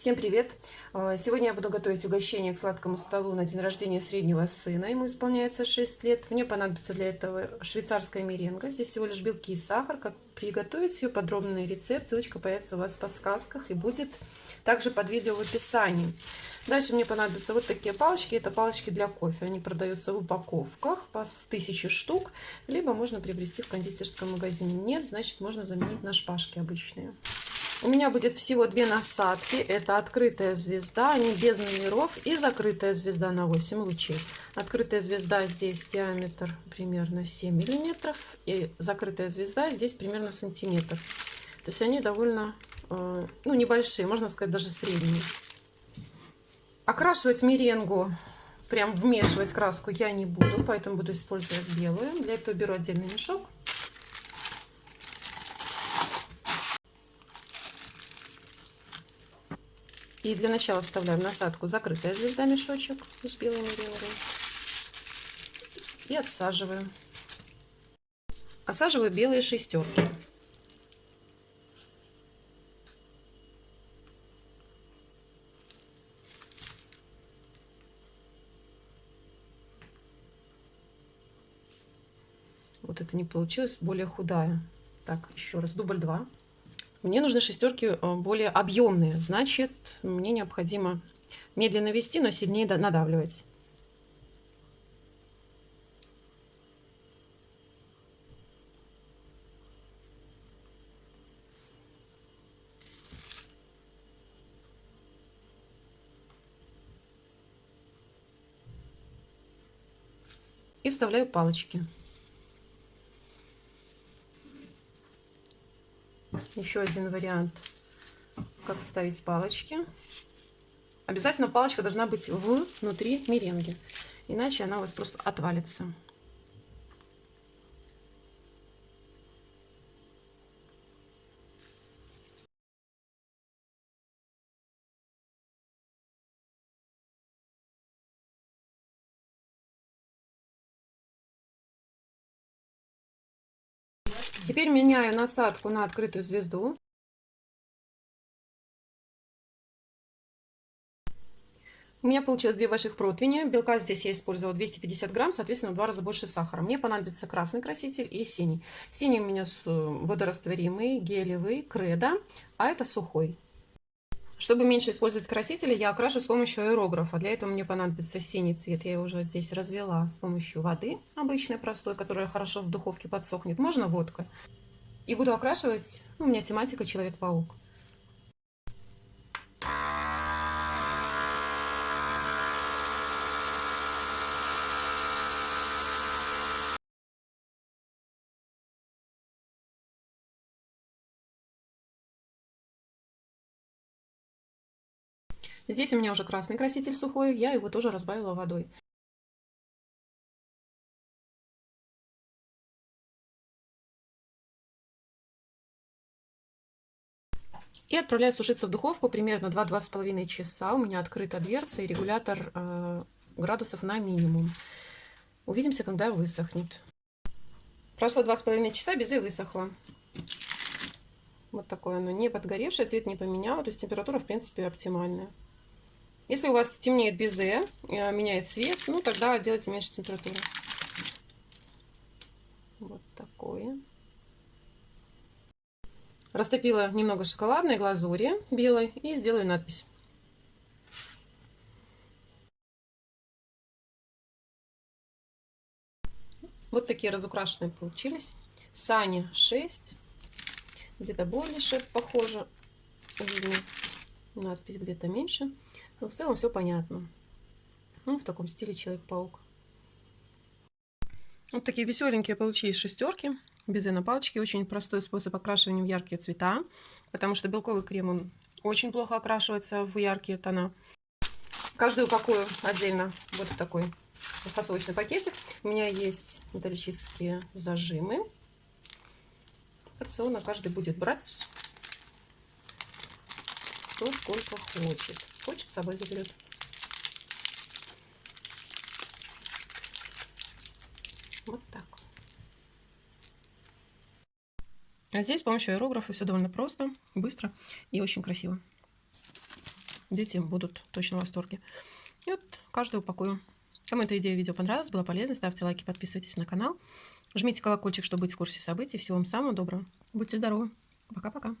Всем привет! А, сегодня я буду готовить угощение к сладкому столу на день рождения среднего сына. Ему исполняется 6 лет. Мне понадобится для этого швейцарская меренга. Здесь всего лишь белки и сахар. Как приготовить ее, подробный рецепт. Ссылочка появится у вас в подсказках и будет также под видео в описании. Дальше мне понадобятся вот такие палочки. Это палочки для кофе. Они продаются в упаковках по 1000 штук. Либо можно приобрести в кондитерском магазине. Нет, значит можно заменить на шпажки обычные. У меня будет всего две насадки. Это открытая звезда, они без номеров. И закрытая звезда на 8 лучей. Открытая звезда здесь диаметр примерно 7 миллиметров. И закрытая звезда здесь примерно сантиметр. То есть они довольно э, ну, небольшие, можно сказать, даже средние. Окрашивать меренгу, прям вмешивать краску я не буду, поэтому буду использовать белую. Для этого беру отдельный мешок И для начала вставляем насадку закрытая звезда мешочек с белыми рингами. И отсаживаем. Отсаживаю белые шестерки. Вот это не получилось, более худая. Так, еще раз, дубль 2. Мне нужны шестерки э, более объемные, значит, мне необходимо медленно вести, но сильнее надавливать. И вставляю палочки. Еще один вариант, как вставить палочки. Обязательно палочка должна быть внутри меренги, иначе она у вас просто отвалится. Теперь меняю насадку на открытую звезду. У меня получилось две больших противни. Белка здесь я использовала 250 грамм, соответственно, в два раза больше сахара. Мне понадобится красный краситель и синий. Синий у меня водорастворимый, гелевый, кредо, а это сухой. Чтобы меньше использовать красители, я окрашу с помощью аэрографа. Для этого мне понадобится синий цвет. Я его уже здесь развела с помощью воды обычной, простой, которая хорошо в духовке подсохнет. Можно водкой. И буду окрашивать, ну, у меня тематика Человек-паук. Здесь у меня уже красный краситель сухой, я его тоже разбавила водой. И отправляю сушиться в духовку примерно 2-2,5 часа. У меня открыта дверца и регулятор э, градусов на минимум. Увидимся, когда высохнет. Прошло 2,5 часа, безе высохло. Вот такое оно, не подгоревшее, цвет не поменял, то есть температура, в принципе, оптимальная. Если у вас темнеет безе, э, меняет цвет, ну тогда делайте меньше температуры. Вот такое. Растопила немного шоколадной глазури белой и сделаю надпись. Вот такие разукрашенные получились. Сани 6. Где-то больше похоже. Видно надпись где-то меньше. Но в целом все понятно. Ну, в таком стиле Человек-паук. Вот такие веселенькие получились шестерки. Безе на палочке. Очень простой способ окрашивания в яркие цвета. Потому что белковый крем, он очень плохо окрашивается в яркие тона. Каждую упакую отдельно вот в такой фасовочный пакетик. У меня есть металлические зажимы. Порционно каждый будет брать кто сколько хочет. Хочет, с собой заберет. Вот так. А здесь с помощью аэрографа все довольно просто, быстро и очень красиво. дети будут точно в восторге. И вот каждую упакую. Кому эта идея видео понравилась, была полезна, ставьте лайки, подписывайтесь на канал. Жмите колокольчик, чтобы быть в курсе событий. Всего вам самого доброго. Будьте здоровы. Пока-пока.